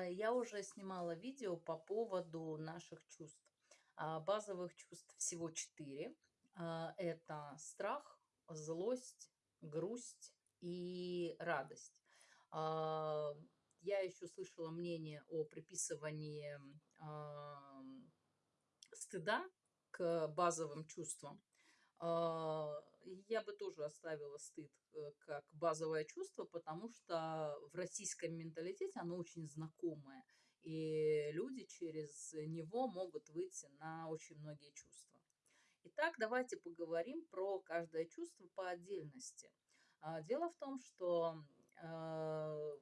А, я уже снимала видео по поводу наших чувств. А, базовых чувств всего четыре. А, это страх, злость, грусть и радость. Я еще слышала мнение о приписывании стыда к базовым чувствам. Я бы тоже оставила стыд э, как базовое чувство, потому что в российском менталитете оно очень знакомое. И люди через него могут выйти на очень многие чувства. Итак, давайте поговорим про каждое чувство по отдельности. А, дело в том, что э,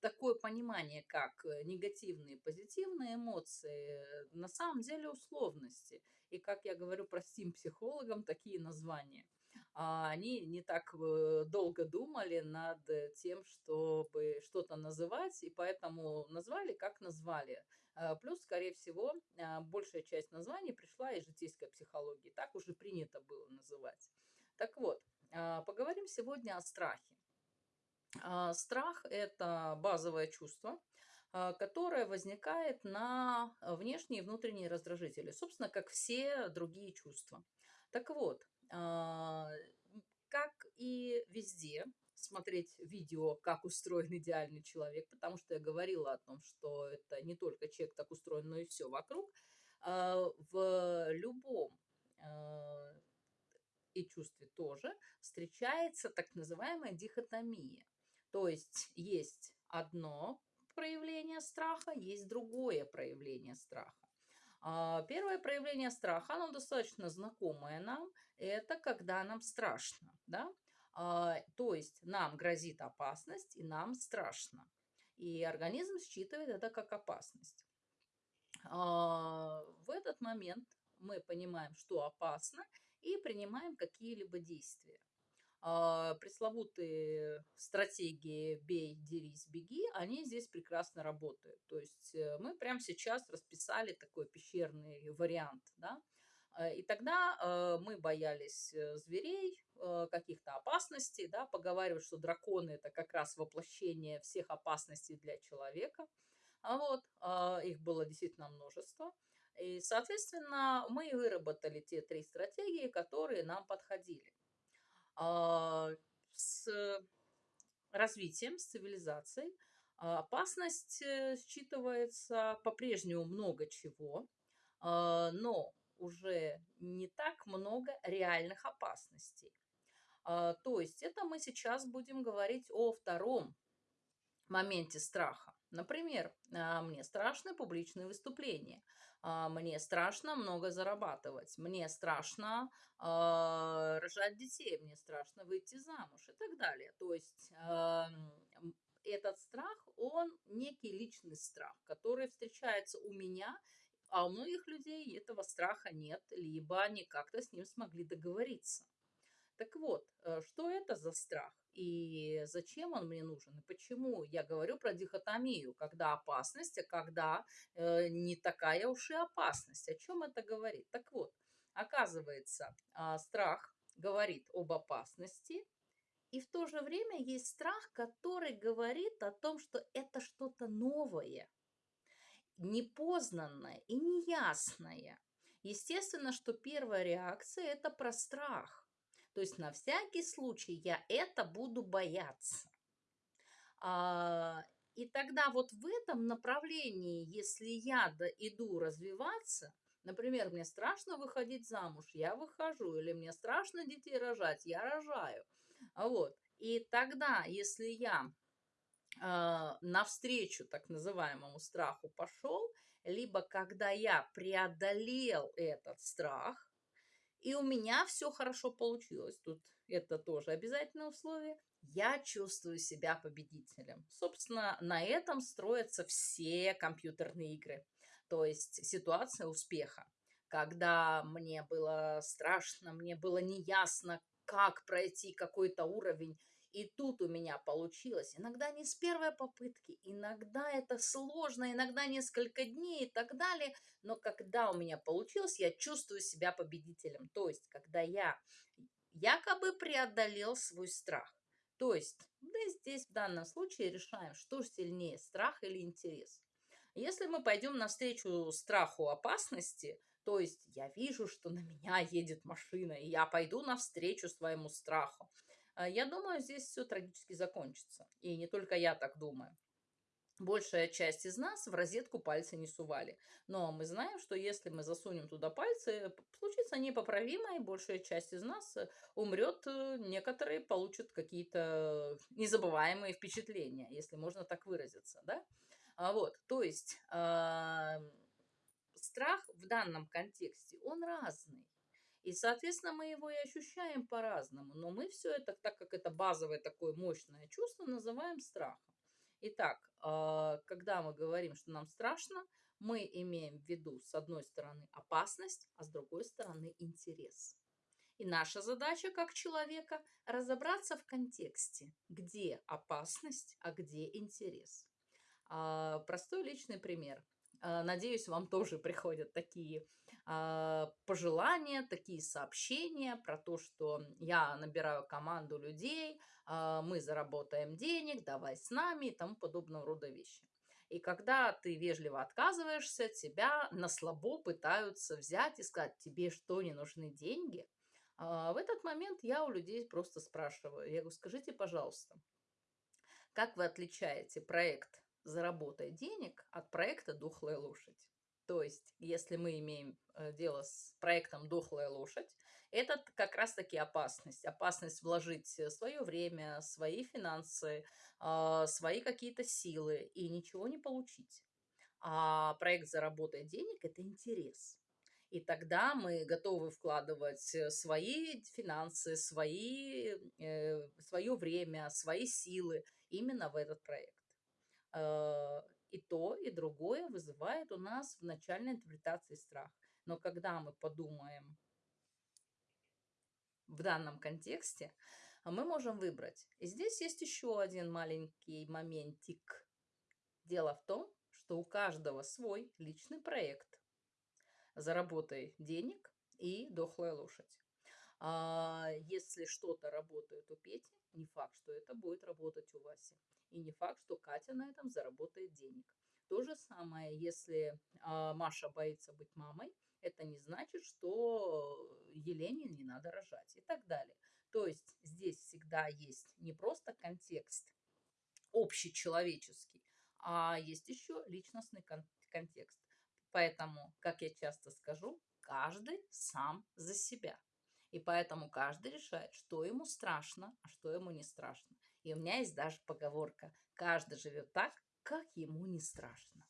такое понимание, как негативные и позитивные эмоции, на самом деле условности. И, как я говорю простым психологам, такие названия. А они не так э, долго думали над тем, чтобы что-то называть, и поэтому назвали, как назвали. А, плюс, скорее всего, а, большая часть названий пришла из житейской психологии. Так уже принято было называть. Так вот, поговорим сегодня о страхе. Страх – это базовое чувство, которое возникает на внешние и внутренние раздражители, собственно, как все другие чувства. Так вот, как и везде, смотреть видео, как устроен идеальный человек, потому что я говорила о том, что это не только человек так устроен, но и все вокруг. В любом и чувстве тоже встречается так называемая дихотомия. То есть есть одно проявление страха, есть другое проявление страха. А, первое проявление страха, оно достаточно знакомое нам, это когда нам страшно, да? А, то есть нам грозит опасность и нам страшно. И организм считывает это как опасность. А, в этот момент мы понимаем, что опасно, и принимаем какие-либо действия. А, пресловутые стратегии «бей, дерись, беги», они здесь прекрасно работают. То есть э, мы прямо сейчас расписали такой пещерный вариант, да, э, и тогда э, мы боялись зверей, каких-то опасностей, да, поговаривают, что драконы это как раз воплощение всех опасностей для человека. А вот, их было действительно множество. И, соответственно, мы выработали те три стратегии, которые нам подходили. А, с развитием, с цивилизацией а, опасность э, считывается по-прежнему много чего, а, но уже не так много реальных опасностей. То есть это мы сейчас будем говорить о втором моменте страха. Например, мне страшны публичные выступления. А, мне страшно много зарабатывать, мне страшно э, рожать детей, мне страшно выйти замуж и так далее. То есть э, этот страх, он некий личный страх, который встречается у меня, а у многих людей этого страха нет, либо они как-то с ним смогли договориться. Так вот, э, что это за страх? И зачем он мне нужен? И почему я говорю про дихотомию, когда опасность, а когда э, не такая уж и опасность. О чем это говорит? Так вот, оказывается, э, страх говорит об опасности, и в то же время есть страх, который говорит о том, что это что-то новое, непознанное и неясное. Естественно, что первая реакция – это про страх. То есть на всякий случай я это буду бояться. А, и тогда вот в этом направлении, если я иду развиваться, например, мне страшно выходить замуж, я выхожу, или мне страшно детей рожать, я рожаю. Вот. И тогда, если я э, навстречу так называемому страху пошел, либо когда я преодолел этот страх, и у меня все хорошо получилось. Тут это тоже обязательное условие. Я чувствую себя победителем. Собственно, на этом строятся все компьютерные игры. То есть ситуация успеха. Когда мне было страшно, мне было неясно, как пройти какой-то уровень, и тут у меня получилось. Иногда не с первой попытки, иногда это сложно, иногда несколько дней и так далее. Но когда у меня получилось, я чувствую себя победителем. То есть, когда я якобы преодолел свой страх. То есть, мы здесь в данном случае решаем, что сильнее, страх или интерес. Если мы пойдем навстречу страху опасности, то есть я вижу, что на меня едет машина, и я пойду навстречу своему страху, я думаю, здесь все трагически закончится. И не только я так думаю. Большая часть из нас в розетку пальцы не сували. Но мы знаем, что если мы засунем туда пальцы, случится непоправимое, и большая часть из нас э, умрет, э, некоторые получат какие-то незабываемые впечатления, если можно так выразиться, да? А вот, то есть э, страх в данном контексте, он разный. И, соответственно, мы его и ощущаем по-разному. Но мы все это, так как это базовое такое мощное чувство, называем страхом. Итак, э, когда мы говорим, что нам страшно, мы имеем в виду, с одной стороны, опасность, а с другой стороны, интерес. И наша задача как человека разобраться в контексте, где опасность, а где интерес. А, простой личный пример. А, надеюсь, вам тоже приходят такие а, пожелания, такие сообщения про то, что я набираю команду людей, мы заработаем денег, давай с нами и тому подобного рода вещи. И когда ты вежливо отказываешься, тебя на слабо пытаются взять и сказать, тебе что, не нужны деньги? В этот момент я у людей просто спрашиваю, я говорю, скажите, пожалуйста, как вы отличаете проект заработай денег от проекта «Дохлая лошадь». То есть, если мы имеем э, дело с проектом «Дохлая лошадь», это как раз-таки опасность. Опасность вложить э, свое время, свои финансы, а, свои какие-то силы и ничего не получить. А проект «Заработай денег» – это интерес. И тогда мы готовы вкладывать э, свои финансы, свои, свое время, свои силы именно в этот проект. Э, и то, и другое вызывает у нас в начальной интерпретации страх. Но когда мы подумаем в данном контексте, мы можем выбрать. И здесь есть еще один маленький моментик. Дело в том, что у каждого свой личный проект. Заработай денег и дохлая лошадь. А если что-то работает у Пети, не факт, что это будет работать у Васи. И не факт, что Катя на этом заработает денег. То же самое, если а, Маша боится быть мамой, это не значит, что Елене не надо рожать и так далее. То есть здесь всегда есть не просто контекст общечеловеческий, а есть еще личностный кон контекст. Поэтому, как я часто скажу, каждый сам за себя. И поэтому каждый решает, что ему страшно, а что ему не страшно. И у меня есть даже поговорка «каждый живет так, как ему не страшно».